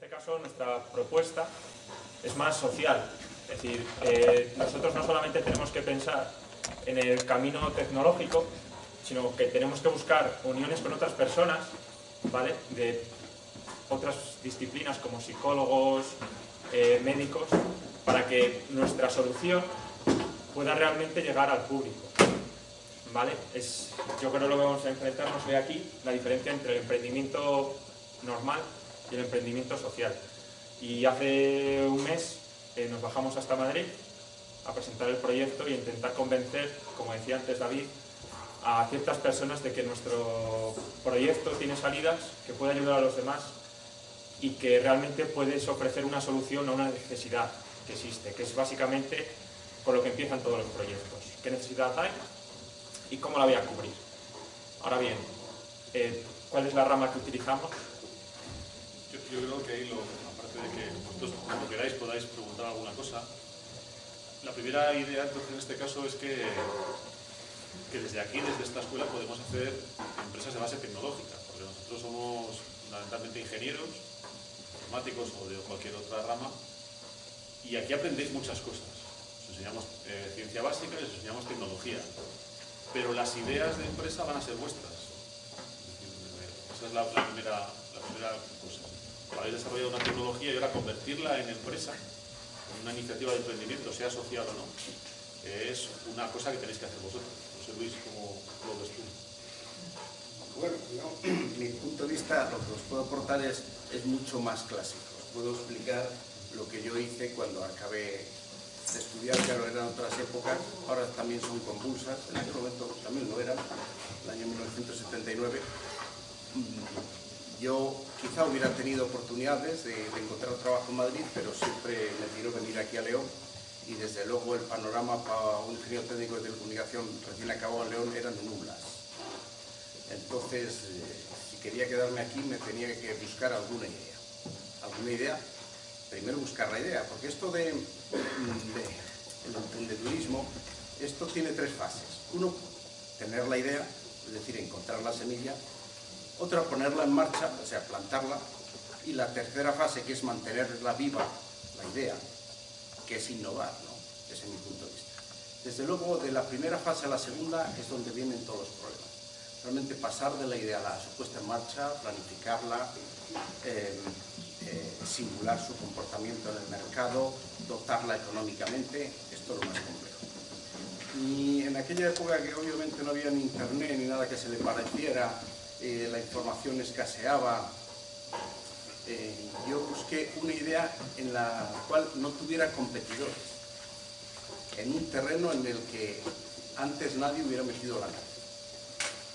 este caso nuestra propuesta es más social. Es decir, eh, nosotros no solamente tenemos que pensar en el camino tecnológico, sino que tenemos que buscar uniones con otras personas, ¿vale? De otras disciplinas como psicólogos, eh, médicos, para que nuestra solución pueda realmente llegar al público. ¿Vale? Es, yo creo que lo que vamos a enfrentarnos hoy aquí, la diferencia entre el emprendimiento normal y el emprendimiento social. Y hace un mes eh, nos bajamos hasta Madrid a presentar el proyecto y intentar convencer, como decía antes David, a ciertas personas de que nuestro proyecto tiene salidas, que puede ayudar a los demás y que realmente puedes ofrecer una solución a una necesidad que existe, que es básicamente con lo que empiezan todos los proyectos. ¿Qué necesidad hay y cómo la voy a cubrir? Ahora bien, eh, ¿cuál es la rama que utilizamos? Aparte de que vosotros cuando queráis podáis preguntar alguna cosa, la primera idea entonces en este caso es que, que desde aquí, desde esta escuela, podemos hacer empresas de base tecnológica, porque nosotros somos fundamentalmente ingenieros, informáticos o de cualquier otra rama, y aquí aprendéis muchas cosas. Os enseñamos eh, ciencia básica y os enseñamos tecnología, pero las ideas de empresa van a ser vuestras. Esa es la, primera, la primera cosa. Habéis desarrollado una tecnología y ahora convertirla en empresa, en una iniciativa de emprendimiento, sea social o no, es una cosa que tenéis que hacer vosotros. No sé, Luis, ¿cómo lo ves tú? Bueno, mi punto de vista, lo que os puedo aportar es, es mucho más clásico. Os puedo explicar lo que yo hice cuando acabé de estudiar, claro, eran otras épocas, ahora también son convulsas, en aquel momento también lo eran, el año 1979. Yo quizá hubiera tenido oportunidades de, de encontrar trabajo en Madrid, pero siempre me tiró venir aquí a León y desde luego el panorama para un ingeniero técnico de telecomunicación recién acabado en León eran nublas entonces, eh, si quería quedarme aquí, me tenía que buscar alguna idea. ¿Alguna idea? Primero buscar la idea, porque esto de, el emprendedurismo, esto tiene tres fases. Uno, tener la idea, es decir, encontrar la semilla. Otra, ponerla en marcha, o sea, plantarla. Y la tercera fase, que es mantenerla viva, la idea, que es innovar, ¿no? Ese es mi punto de vista. Desde luego, de la primera fase a la segunda es donde vienen todos los problemas realmente pasar de la idea a la su puesta en marcha, planificarla, eh, eh, simular su comportamiento en el mercado, dotarla económicamente, esto es lo más complejo. Y en aquella época que obviamente no había ni internet ni nada que se le pareciera, eh, la información escaseaba, yo busqué una idea en la cual no tuviera competidores, en un terreno en el que antes nadie hubiera metido la mano.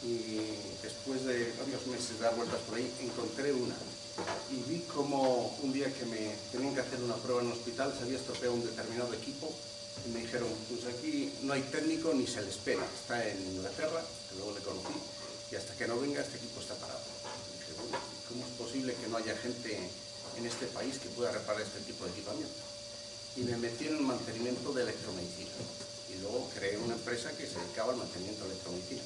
Y después de varios meses de dar vueltas por ahí encontré una. Y vi como un día que me tenían que hacer una prueba en un hospital se había estropeado un determinado equipo y me dijeron, pues aquí no hay técnico ni se le espera, está en Inglaterra, que luego le conocí, y hasta que no venga este equipo está parado. Dije, bueno, ¿cómo es posible que no haya gente en este país que pueda reparar este tipo de equipamiento? Y me metí en el mantenimiento de electromedicina. Y luego creé una empresa que se dedicaba al mantenimiento de electromedicina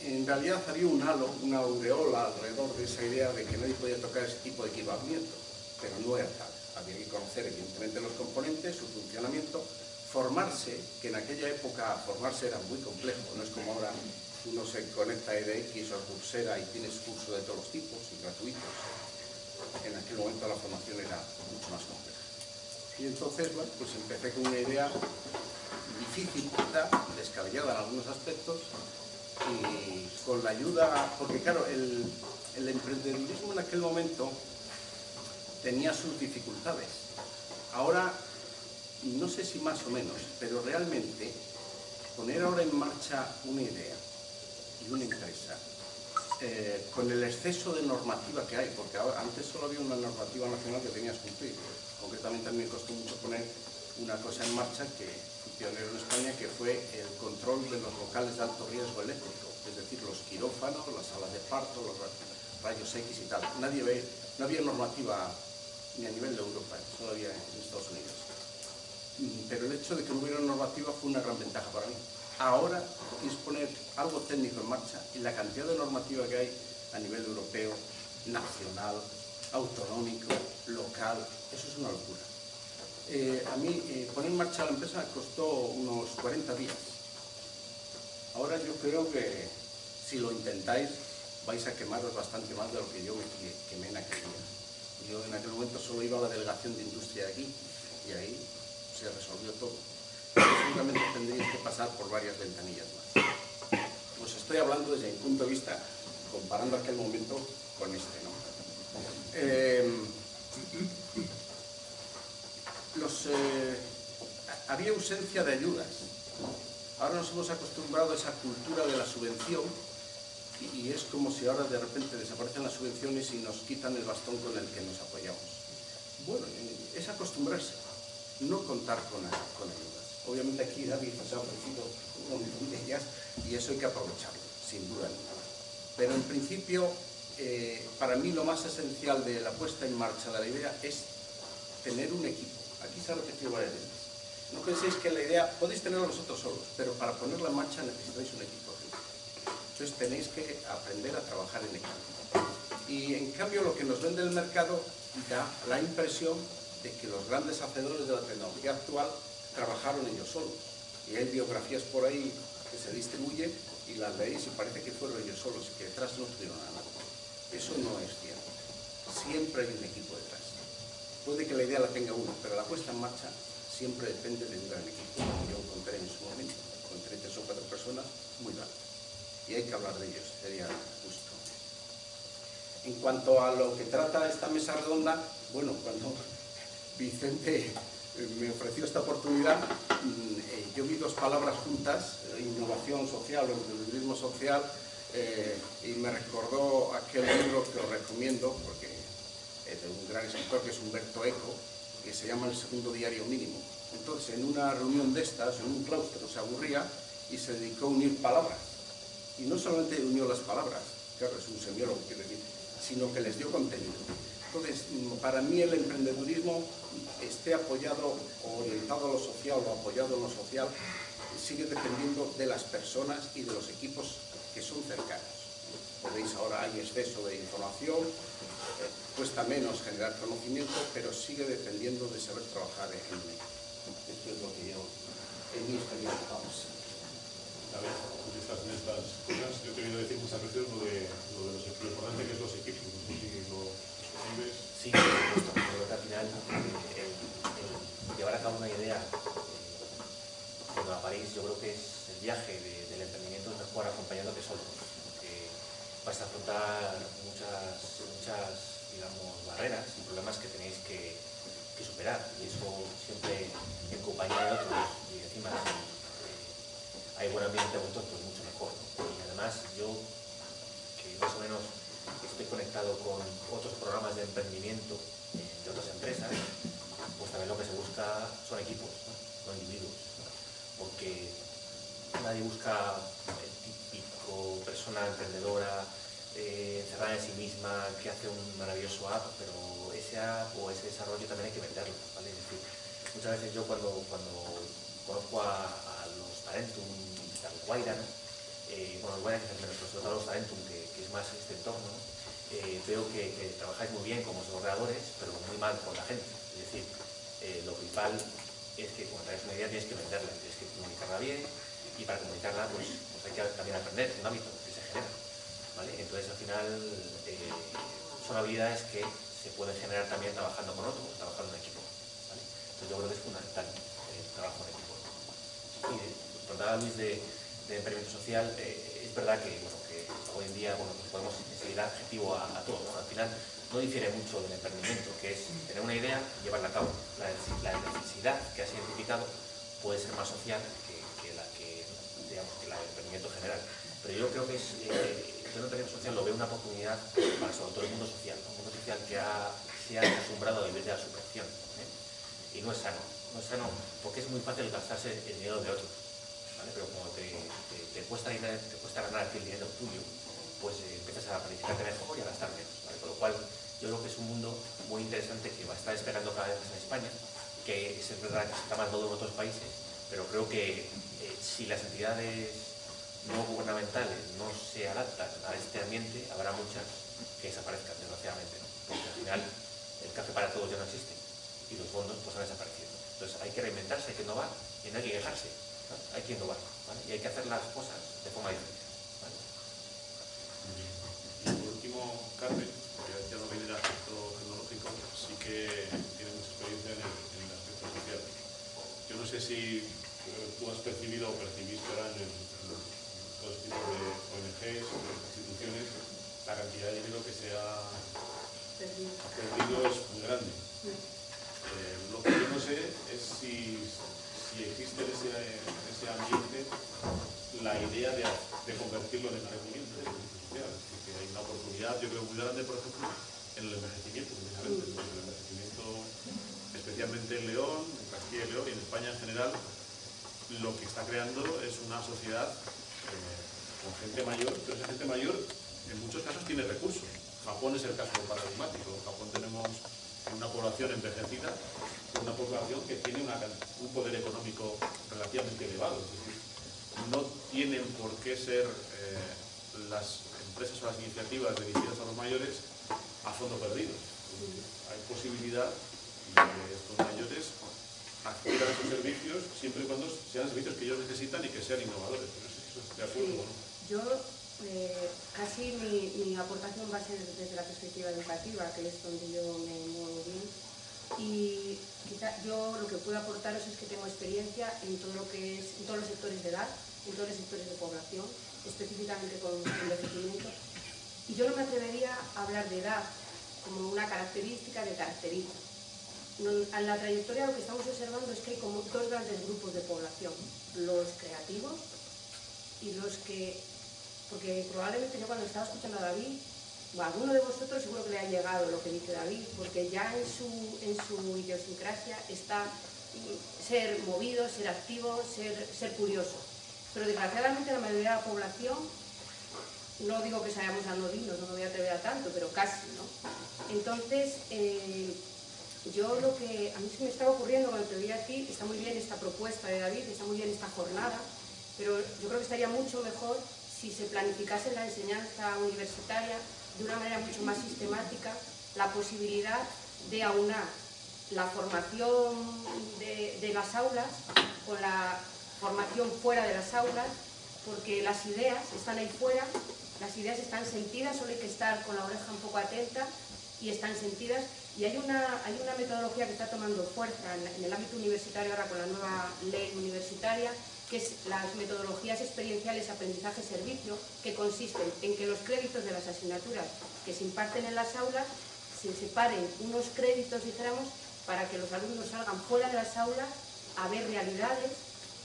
en realidad había un halo, una aureola alrededor de esa idea de que nadie podía tocar ese tipo de equipamiento, pero no era tal. Había que conocer evidentemente los componentes, su funcionamiento, formarse, que en aquella época formarse era muy complejo, no es como ahora uno se conecta a EDX o a Coursera y tienes curso de todos los tipos y gratuitos. En aquel momento la formación era mucho más compleja. Y entonces, bueno, pues empecé con una idea difícil, descabellada en algunos aspectos, y con la ayuda, porque claro, el emprendedurismo en aquel momento tenía sus dificultades. Ahora, no sé si más o menos, pero realmente poner ahora en marcha una idea y una empresa eh, con el exceso de normativa que hay, porque antes solo había una normativa nacional que tenías que cumplir. Concretamente a mí me costó mucho poner una cosa en marcha que pionero en España, que fue el control de los locales de alto riesgo eléctrico, es decir, los quirófanos, las salas de parto, los rayos X y tal. Nadie ve, no había normativa ni a nivel de Europa, solo había en Estados Unidos. Mm, pero el hecho de que no hubiera normativa fue una gran ventaja para mí. Ahora es poner algo técnico en marcha y la cantidad de normativa que hay a nivel europeo, nacional, autonómico, local, eso es una locura. Eh, a mí eh, poner en marcha la empresa costó unos 40 días. Ahora yo creo que si lo intentáis vais a quemaros bastante más de lo que yo me quemé en aquel día. Yo en aquel momento solo iba a la delegación de industria de aquí y ahí se resolvió todo. Seguramente tendríais que pasar por varias ventanillas más. Os estoy hablando desde mi punto de vista, comparando aquel momento con este. ¿no? Los, eh, había ausencia de ayudas. Ahora nos hemos acostumbrado a esa cultura de la subvención y, es como si ahora de repente desaparecen las subvenciones y nos quitan el bastón con el que nos apoyamos. Bueno, es acostumbrarse, no contar con, con ayudas. Obviamente aquí David nos ha ofrecido un montón de ellas y eso hay que aprovecharlo, sin duda ninguna. Pero en principio, eh, para mí lo más esencial de la puesta en marcha de la idea es tener un equipo. Aquí se ha repetido varias veces. No penséis que la idea, podéis tenerla vosotros solos, pero para ponerla en marcha necesitáis un equipo. Entonces tenéis que aprender a trabajar en equipo. Y en cambio lo que nos vende el mercado da la impresión de que los grandes hacedores de la tecnología actual trabajaron ellos solos. Y hay biografías por ahí que se distribuyen y las veis y parece que fueron ellos solos y que detrás no tuvieron nada. Eso no es cierto. Siempre hay un equipo detrás. Puede que la idea la tenga uno, pero la puesta en marcha siempre depende de un gran equipo. Yo encontré en su momento, encontré tres o cuatro personas muy grandes y hay que hablar de ellos, sería justo. En cuanto a lo que trata esta mesa redonda, bueno, cuando Vicente me ofreció esta oportunidad, mm, eh, yo vi dos palabras juntas, eh, innovación social o emprendedurismo social, y me recordó aquel libro que os recomiendo, porque es de un gran escritor que es Humberto Eco, que se llama El segundo diario mínimo. Entonces, en una reunión de estas, en un claustro, se aburría y se dedicó a unir palabras y no solamente unió las palabras, claro, es un semiólogo, quiero decir, sino que les dio contenido. Para mí el emprendedurismo esté apoyado o orientado a lo social o apoyado en lo social, sigue dependiendo de las personas y de los equipos que son cercanos. Podéis ahora hay exceso de información, eh, cuesta menos generar conocimiento, pero sigue dependiendo de saber trabajar en equipo. Esto es lo que yo, en mi experiencia, vamos estas, en estas cosas, yo he tenido que decir muchas veces lo de, lo de los, lo importante que es los equipos. Sí, por supuesto, creo que al final el, el, llevar a cabo una idea eh, cuando la París yo creo que es el viaje de, del emprendimiento es mejor acompañado que solo, porque vas a afrontar muchas, muchas digamos, barreras y problemas que tenéis que, superar y eso siempre en compañía de otros y encima hay buen ambiente juntos, pues mucho mejor. Y además yo, que más o menos estoy conectado con otros programas de emprendimiento de otras empresas, pues también lo que se busca son equipos, no, individuos. Porque nadie busca el típico persona emprendedora eh, encerrada en sí misma que hace un maravilloso app, pero ese app o ese desarrollo también hay que venderlo. ¿vale? Es decir, muchas veces yo cuando, cuando conozco a, los talentum Guaira, eh, bueno, todo los Talentum, que, que, es más este entorno, eh, veo que, trabajáis muy bien como desarrolladores, pero muy mal con la gente. Es decir, eh, lo principal es que cuando traes una idea tienes que venderla, tienes que comunicarla bien, y para comunicarla pues, pues hay que también aprender, es un hábito que se genera. ¿vale? Entonces al final eh, son habilidades que se pueden generar también trabajando con otros, trabajando en equipo. ¿vale? Entonces yo creo que es fundamental el trabajo en equipo. Y contaba Luis de, de emprendimiento social, eh, es verdad que, hoy en día bueno, pues podemos seguir adjetivo a, a todo. ¿no? Al final no difiere mucho del emprendimiento, que es tener una idea y llevarla a cabo. La, necesidad que has identificado puede ser más social que, la que, digamos, que del emprendimiento general. Pero yo creo que eh, el emprendimiento social lo veo una oportunidad para sobre todo el mundo social, ¿no? un mundo social que ha, se ha acostumbrado a vivir de la subvención. ¿eh? Y no es sano, no es sano porque es muy fácil gastarse el dinero de otros pero como te, cuesta, te cuesta ganar el dinero tuyo, pues eh, empiezas a planificarte mejor y a gastar menos. Con lo cual, yo creo que es un mundo muy interesante que va a estar esperando cada vez más en España, que es verdad que está más en otros países, pero creo que eh, si las entidades no gubernamentales no se adaptan a este ambiente, habrá muchas que desaparezcan, desgraciadamente. ¿no? porque al final el café para todos ya no existe y los fondos pues han desaparecido. Entonces hay que reinventarse, hay que innovar y no hay que quejarse, hay que innovar y hay que hacer las cosas de forma diferente. Y por último, Carmen, que ya no viene del aspecto tecnológico, sí que tiene mucha experiencia en el, aspecto social. Yo no sé si eh, tú has percibido o percibiste ahora en, los todo este tipo de ONGs o instituciones la cantidad de dinero que se ha perdido es muy grande. Eh, lo que yo no sé es si, si existe en ese, ese, ambiente la idea de, de convertirlo en emprendimiento, en social. Porque hay una oportunidad, yo creo, muy grande, por ejemplo, en el envejecimiento, el envejecimiento, especialmente en León, en Castilla y León y en España en general, lo que está creando es una sociedad eh, con gente mayor, pero esa gente mayor en muchos casos tiene recursos. Japón es el caso paradigmático. En Japón tenemos una población envejecida, una población que tiene un poder económico relativamente elevado. Es decir, no tienen por qué ser eh, las empresas o las iniciativas dirigidas a los mayores a fondo perdido. Hay posibilidad de que estos mayores adquieran sus servicios siempre y cuando sean servicios que ellos necesitan y que sean innovadores. de acuerdo, Yo eh, casi mi, aportación va a ser desde la perspectiva educativa, que es donde yo me muevo bien. Y quizá yo lo que puedo aportaros es que tengo experiencia en todo lo que es, en todos los sectores de edad, en todos los sectores de población, específicamente con envejecimiento. Y yo no me atrevería a hablar de edad como una característica de caracteriza. en la trayectoria lo que estamos observando es que hay como dos grandes grupos de población, los creativos y los que porque probablemente yo cuando estaba escuchando a David, o a alguno de vosotros seguro que le ha llegado lo que dice David, porque ya en su, en su idiosincrasia está ser movido, ser activo, ser, ser curioso. Pero desgraciadamente la mayoría de la población, no digo que seamos anodinos, no me voy a atrever a tanto, pero casi, ¿no? Entonces, eh, yo lo que a mí se me estaba ocurriendo cuando te vi aquí, está muy bien esta propuesta de David, está muy bien esta jornada, pero yo creo que estaría mucho mejor si se planificase la enseñanza universitaria de una manera mucho más sistemática la posibilidad de aunar la formación de, las aulas con la formación fuera de las aulas, porque las ideas están ahí fuera, las ideas están sentidas, solo hay que estar con la oreja un poco atenta y están sentidas. Y hay una, hay una metodología que está tomando fuerza en el ámbito universitario ahora con la nueva ley universitaria, que es las metodologías experienciales aprendizaje-servicio, que consisten en que los créditos de las asignaturas que se imparten en las aulas se separen unos créditos, dijéramos, para que los alumnos salgan fuera de las aulas a ver realidades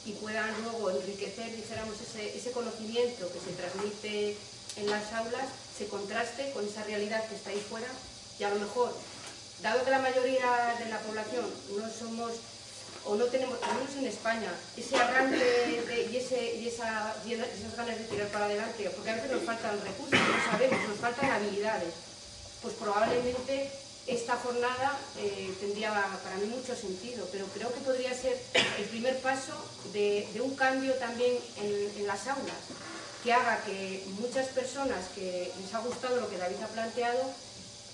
y puedan luego enriquecer, dijéramos, ese, ese conocimiento que se transmite en las aulas, se contraste con esa realidad que está ahí fuera y a lo mejor, dado que la mayoría de la población no somos o no tenemos, al menos en España, ese arranque y, esas ganas de tirar para adelante, porque a veces nos faltan recursos, no sabemos, nos faltan habilidades, pues probablemente esta jornada eh, tendría para mí mucho sentido, pero creo que podría ser el primer paso de, un cambio también en, las aulas, que haga que muchas personas que les ha gustado lo que David ha planteado,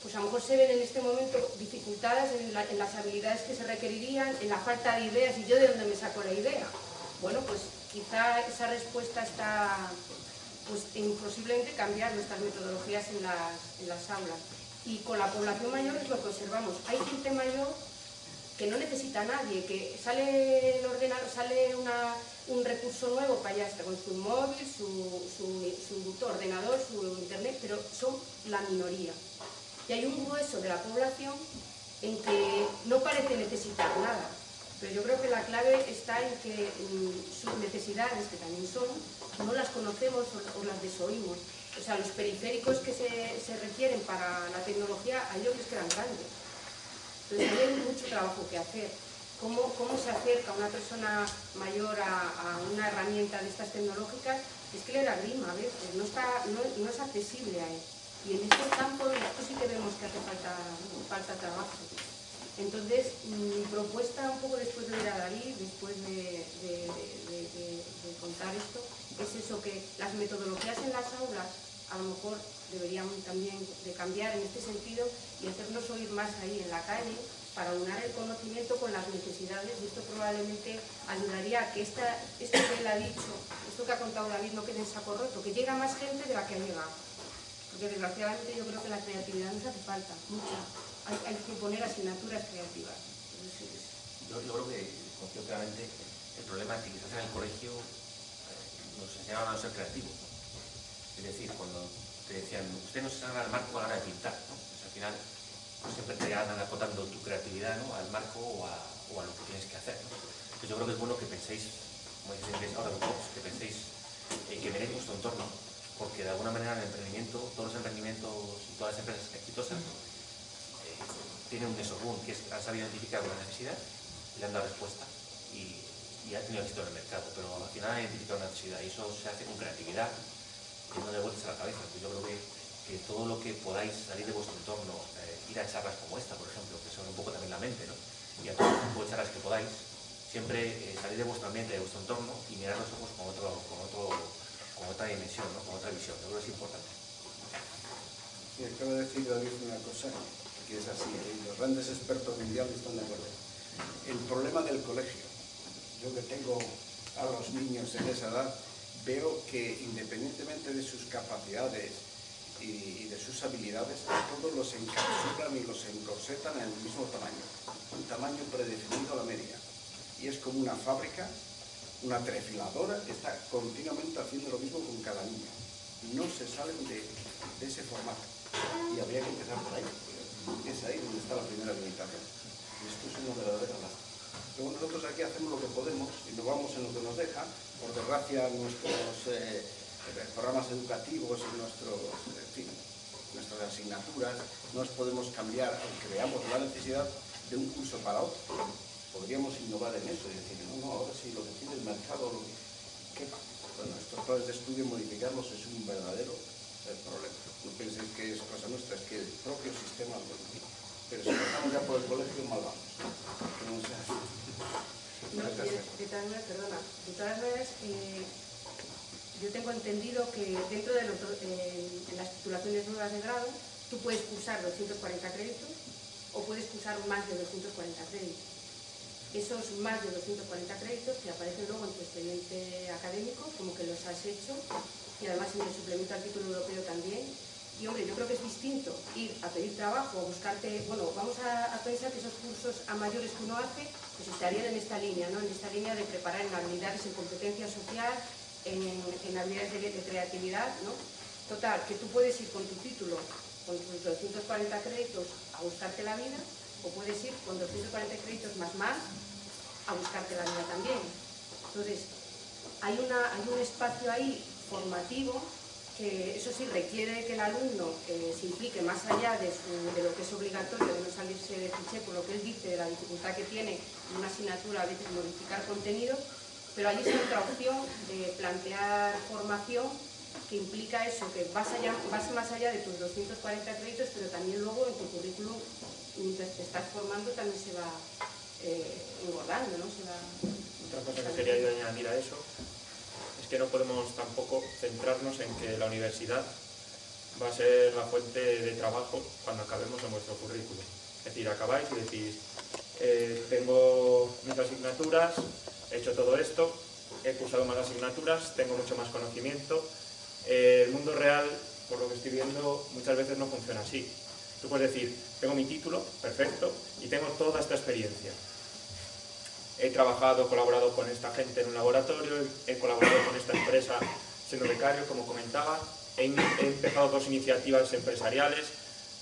pues a lo mejor se ven en este momento dificultades en, las habilidades que se requerirían, en la falta de ideas, y yo de dónde me saco la idea. Bueno, pues quizá esa respuesta está pues, en posiblemente cambiar nuestras metodologías en las, aulas. Y con la población mayor es lo que observamos. Hay gente mayor que no necesita a nadie, que sale, el ordenador, sale un recurso nuevo para allá, está con su móvil, su, su ordenador, su internet, pero son la minoría y hay un grueso de la población en que no parece necesitar nada. Pero yo creo que la clave está en que mm, sus necesidades, que también son, no las conocemos o, las desoímos. O sea, los periféricos que se, requieren para la tecnología, a ellos les quedan grandes. Entonces hay mucho trabajo que hacer. ¿Cómo, cómo se acerca una persona mayor a, una herramienta de estas tecnológicas? Es que le da grima a veces, no, está, no, no es accesible a él. Y en este campo esto sí que vemos que hace falta, falta trabajo. Entonces, mi propuesta un poco después de ver a David, después de, contar esto, es eso, que las metodologías en las aulas a lo mejor deberían también de cambiar en este sentido y hacernos oír más ahí en la calle para unar el conocimiento con las necesidades y esto probablemente ayudaría a que esta, esto que él ha dicho, esto que ha contado David no quede en saco roto, que llega más gente de la que ha llegado. Porque desgraciadamente yo creo que la creatividad nos hace falta, mucha. Hay, que poner asignaturas creativas. Yo, yo creo que, confío claramente, el problema es que quizás en el colegio eh, nos enseñaban a ser creativos. Es decir, cuando te decían, usted no se sabe al marco a la hora de pintar. Pues al final pues siempre te andan acotando tu creatividad ¿no? al marco o a, lo que tienes que hacer. ¿no? Entonces yo creo que es bueno que penséis, como dice ahora los que penséis eh, que veréis vuestro entorno, porque de alguna manera el emprendimiento, todos los emprendimientos y todas las empresas exitosas eh, tienen un esorboom, que es, han sabido identificar una necesidad y le han dado respuesta y, ha tenido éxito en el mercado, pero al final han identificado una necesidad y eso se hace con creatividad y no de vueltas a la cabeza. Pues yo creo que, todo lo que podáis salir de vuestro entorno, eh, ir a charlas como esta, por ejemplo, que son un poco también la mente, ¿no? y a todos los tipos de charlas que podáis, siempre eh, salir de vuestro ambiente, de vuestro entorno y mirar los ojos con, otro, con, otro, con otra dimensión, ¿no? con otra visión. Yo creo es importante. Y acaba de decir David una cosa que es así, y los grandes expertos mundiales están de acuerdo. El problema del colegio, yo que tengo a los niños en esa edad, veo que independientemente de sus capacidades y, de sus habilidades, todos los encapsulan y los encorsetan en el mismo tamaño, un tamaño predefinido a la media. Y es como una fábrica, una trefiladora, que está continuamente haciendo lo mismo con cada niño. No se salen de, ese formato. Y habría que empezar por ahí, es ahí donde está la primera limitación. Esto es una verdadera lástima. Luego nosotros aquí hacemos lo que podemos y nos vamos en lo que nos deja. Por desgracia, nuestros eh, programas educativos y nuestros, en fin, nuestras asignaturas no las podemos cambiar, aunque veamos la necesidad de un curso para otro. Podríamos innovar en eso y decir, no, no, ahora sí, lo que pide el mercado, lo que quepa. Planes de estudio, modificarlos es un verdadero eh, problema. No penséis que es cosa nuestra, es que el propio sistema lo modifica. Pero si empezamos ya por el colegio, mal vamos. No sea así. No, de, de perdona, de todas maneras, eh, yo tengo entendido que dentro de los, eh, en las titulaciones nuevas de grado, tú puedes cursar 240 créditos o puedes cursar más de 240 créditos. Esos más de 240 créditos te aparecen luego en tu expediente académico, como que los has hecho, y además en el suplemento al título europeo también. Y hombre, yo creo que es distinto ir a pedir trabajo, a buscarte, bueno, vamos a, pensar que esos cursos a mayores que uno hace, pues estarían en esta línea, ¿no? En esta línea de preparar en habilidades en competencia social, en, en habilidades de, de creatividad, ¿no? Total, que tú puedes ir con tu título, con tus 240 créditos a buscarte la vida, o puedes ir con 240 créditos más más a buscarte la vida también. Entonces, hay, una, hay un espacio ahí formativo que eso sí requiere que el alumno se implique más allá de, lo que es obligatorio, de no salirse de cliché por lo que él dice, de la dificultad que tiene en una asignatura a veces modificar contenidos, pero ahí está otra opción de plantear formación que implica eso, que vas, allá, vas más allá de tus 240 créditos, pero también luego en tu currículum, mientras te estás formando, también se va eh, engordando, ¿no? Se va... Otra cosa que quería yo añadir a eso es que no podemos tampoco centrarnos en que la universidad va a ser la fuente de trabajo cuando acabemos en vuestro currículum. Es decir, acabáis y decís, eh, tengo mis asignaturas, he hecho todo esto, he cursado más asignaturas, tengo mucho más conocimiento. Eh, el mundo real, por lo que estoy viendo, muchas veces no funciona así. Tú puedes decir, tengo mi título, perfecto, y tengo toda esta experiencia he trabajado, colaborado con esta gente en un laboratorio, he colaborado con esta empresa siendo becario, como comentaba, he empezado dos iniciativas empresariales,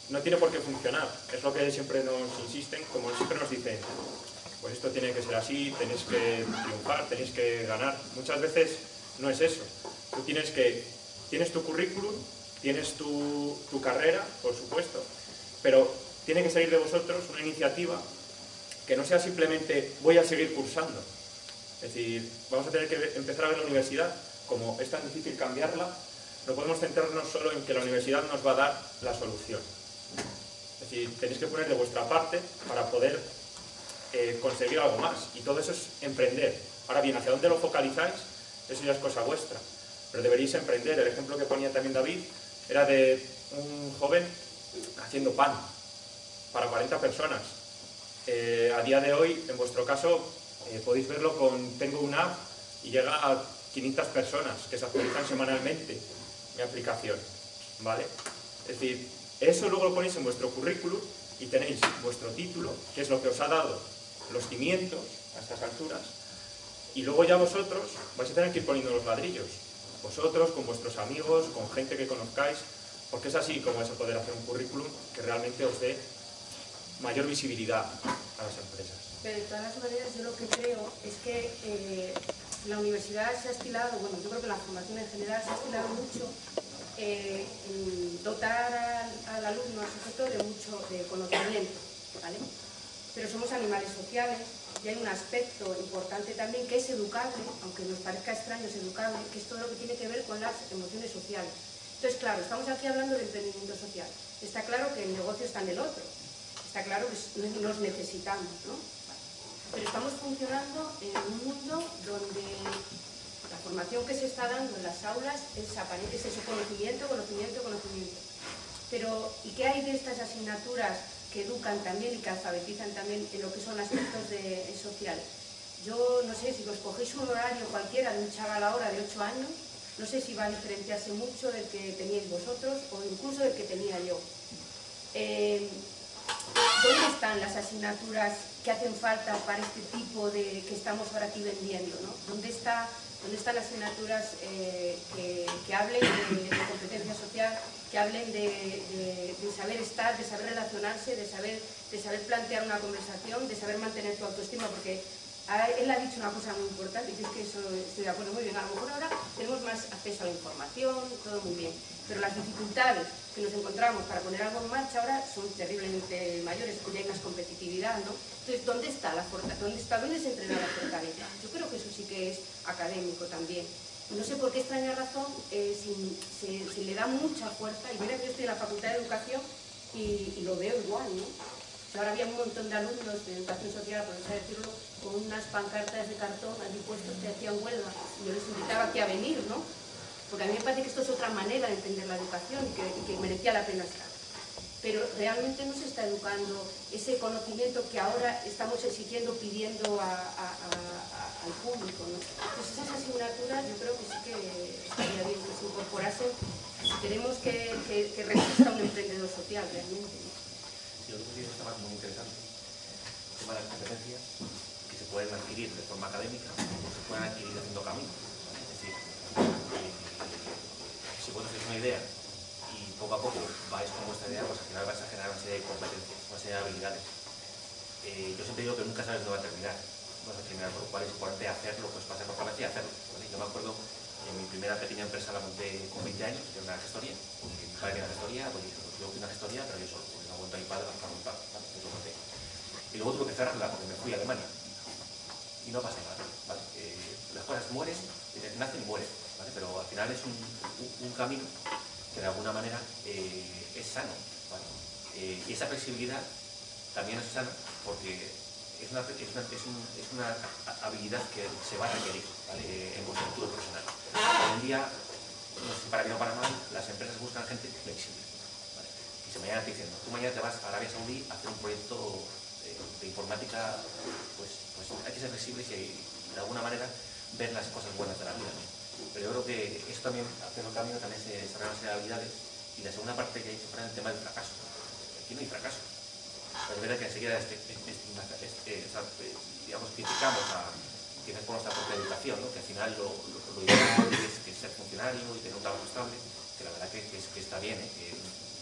no tiene por qué funcionar, es lo que siempre nos insisten, como siempre nos dicen, pues esto tiene que ser así, tenéis que triunfar, tenéis que ganar. Muchas veces no es eso, tú tienes que, tienes tu currículum, tienes tu, tu carrera, por supuesto, pero tiene que salir de vosotros una iniciativa que no sea simplemente voy a seguir cursando. Es decir, vamos a tener que empezar a ver la universidad, como es tan difícil cambiarla, no podemos centrarnos solo en que la universidad nos va a dar la solución. Es decir, tenéis que poner de vuestra parte para poder eh, conseguir algo más. Y todo eso es emprender. Ahora bien, ¿hacia dónde lo focalizáis? Eso ya es cosa vuestra. Pero deberéis emprender. El ejemplo que ponía también David, era de un joven haciendo pan para 40 personas. Eh, a día de hoy, en vuestro caso, eh, podéis verlo con Tengo una app y llega a 500 personas que se actualizan semanalmente mi aplicación. ¿Vale? Es decir, eso luego lo ponéis en vuestro currículum y tenéis vuestro título, que es lo que os ha dado los cimientos a estas alturas, y luego ya vosotros vais a tener que ir poniendo los ladrillos. Vosotros, con vuestros amigos, con gente que conozcáis, porque es así como vais a poder hacer un currículum que realmente os dé mayor visibilidad a las empresas. Pero de todas maneras yo lo que creo es que eh, la universidad se ha estilado, bueno, yo creo que la formación en general se ha estilado mucho eh, en dotar al, al, alumno, al sujeto, de mucho de conocimiento, ¿vale? Pero somos animales sociales y hay un aspecto importante también que es educable, aunque nos parezca extraño, es educable, que es todo lo que tiene que ver con las emociones sociales. Entonces, claro, estamos aquí hablando de emprendimiento social. Está claro que el negocio está en el otro. Está claro que nos necesitamos, ¿no? Pero estamos funcionando en un mundo donde la formación que se está dando en las aulas es, es eso, conocimiento, conocimiento, conocimiento. Pero, ¿y qué hay de estas asignaturas que educan también y que alfabetizan también en lo que son aspectos de, sociales? Yo no sé, si os cogéis un horario cualquiera de un chaval ahora de 8 años, no sé si va a diferenciarse mucho del que teníais vosotros o incluso del que tenía yo. Eh, ¿Dónde están las asignaturas que hacen falta para este tipo de que estamos ahora aquí vendiendo? ¿no? ¿Dónde está ¿Dónde están las asignaturas eh, que, hablen de, competencia social, que hablen de, saber estar, de saber relacionarse, de saber, de saber plantear una conversación, de saber mantener tu autoestima? Porque él ha dicho una cosa muy importante y es que estoy de acuerdo muy bien. A lo mejor ahora tenemos más acceso a la información, todo muy bien, pero las dificultades que nos encontramos para poner algo en marcha ahora son terriblemente mayores porque hay más competitividad, ¿no? Entonces, ¿dónde está la fortaleza? ¿Dónde, está, ¿Dónde se entrena la fortaleza? Yo creo que eso sí que es académico también. No sé por qué extraña razón eh, se, le da mucha fuerza, y mira que yo estoy en la Facultad de Educación y lo veo igual, ¿no? Ahora había un montón de alumnos de educación social, por así decirlo, con unas pancartas de cartón allí puestos que hacían huelga. Yo les invitaba aquí a venir, ¿no? Porque a mí me parece que esto es otra manera de entender la educación y que, merecía la pena estar. Pero realmente no se está educando ese conocimiento que ahora estamos exigiendo, pidiendo al público. ¿no? Entonces esas asignaturas yo creo que sí que estaría bien que se incorporasen si queremos que, que, resista un emprendedor social realmente. Otro que está muy interesante, el tema de las competencias que se pueden adquirir de forma académica o se pueden adquirir haciendo camino. Es decir, eh, si vos hacéis una idea y poco a poco vais con vuestra idea, pues al final vais a generar una serie de competencias, una serie de habilidades. Eh, yo siempre digo que nunca sabes dónde va a terminar. Vas a terminar, por lo cual es importante hacerlo, pues pasar por cabeza y hacerlo. Yo me acuerdo en mi primera pequeña empresa la monté con 20 años, que era una gestoría. Mi padre una gestoría, pues yo fui una gestoría, pero yo solo a mi padre para montar, ¿vale? Y luego tuve que cerrarla porque me fui a Alemania. Y no pasa nada. Eh, las cosas mueren, eh, nacen y mueren. Pero al final es un, camino que de alguna manera eh, es sano, y esa flexibilidad también es sana porque es una, es una, es un, una habilidad que se va a requerir en vuestro futuro profesional. Hoy en día, no sé, para bien o para mal, las empresas buscan gente flexible si mañana te dicen, tú mañana te vas a Arabia Saudí a hacer un proyecto de, informática, pues, pues, hay que ser flexibles y de alguna manera ver las cosas buenas de la vida. Pero yo creo que esto también, haciendo el camino, también se desarrollan habilidades. Y la segunda parte que he dicho fuera el tema del fracaso. Aquí no hay fracaso. Es verdad que enseguida este, este, este, eh, criticamos a quienes por nuestra propia educación, ¿no? que al final lo, ideal es que ser funcionario y tener un trabajo estable, que la verdad que, que, está bien, ¿eh? que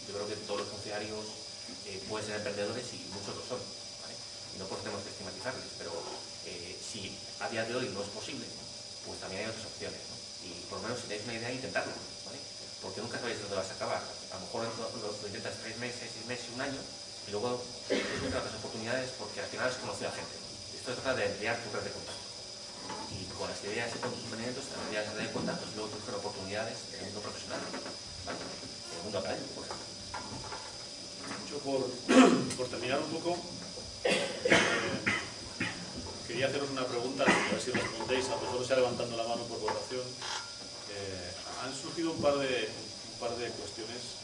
yo creo que todos los funcionarios eh, pueden ser emprendedores y muchos lo son. Y no podemos estigmatizarles, pero si a día de hoy no es posible, pues también hay otras opciones. Y por lo menos si tenéis una idea, intentarlo. Porque nunca sabéis dónde vas a acabar. A lo mejor lo, intentas tres meses, seis meses, un año, y luego encuentras otras oportunidades porque al final has conocido a gente. Esto se trata de emplear tu red de contactos. Y con las ideas y con tus emprendimientos, las ideas de contactos, luego te oportunidades en el mundo profesional, en el mundo académico, por ejemplo por, terminar un poco, eh, quería haceros una pregunta, a ver si respondéis, a vosotros ya levantando la mano por votación. Eh, han surgido un par de, par de cuestiones,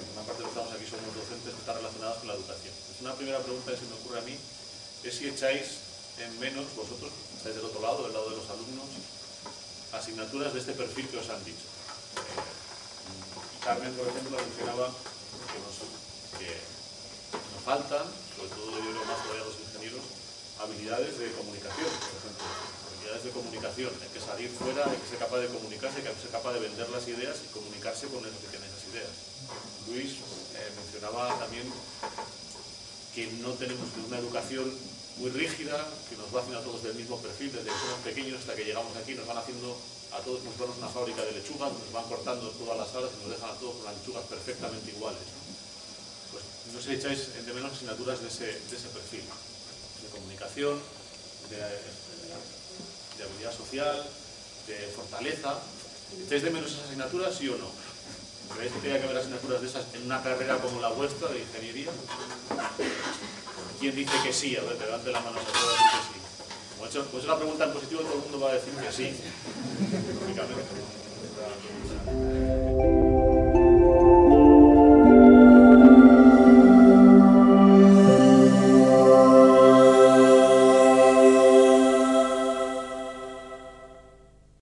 una parte de lo que estamos aquí somos docentes que están relacionadas con la educación. Pues una primera pregunta que se me ocurre a mí es si echáis en menos, vosotros estáis del otro lado, del lado de los alumnos, asignaturas de este perfil que os han dicho. Carmen, por ejemplo, mencionaba que nos, faltan, sobre todo yo creo más todavía los ingenieros, habilidades de comunicación, por ejemplo. Habilidades de comunicación. Hay que salir fuera, hay que ser capaz de comunicarse, hay que ser capaz de vender las ideas y comunicarse con los que esas Luis eh, mencionaba también que no tenemos una educación muy rígida, que nos va haciendo a todos del mismo perfil, desde que somos pequeños hasta que llegamos aquí, nos van haciendo a todos si una fábrica de lechugas, nos van cortando todas las alas y nos dejan a todos con las lechugas perfectamente iguales. Pues no si echáis de menos asignaturas de ese, perfil, de comunicación, de, de habilidad social, de fortaleza. ¿Echáis de menos esas asignaturas, sí o no? ¿Creéis que tiene que haber asignaturas de esas en una carrera como la vuestra de ingeniería? ¿Quién dice que sí? A ver, levante la mano, se que sí. Como pues una pregunta en positivo, todo el mundo va a decir que sí. Lógicamente.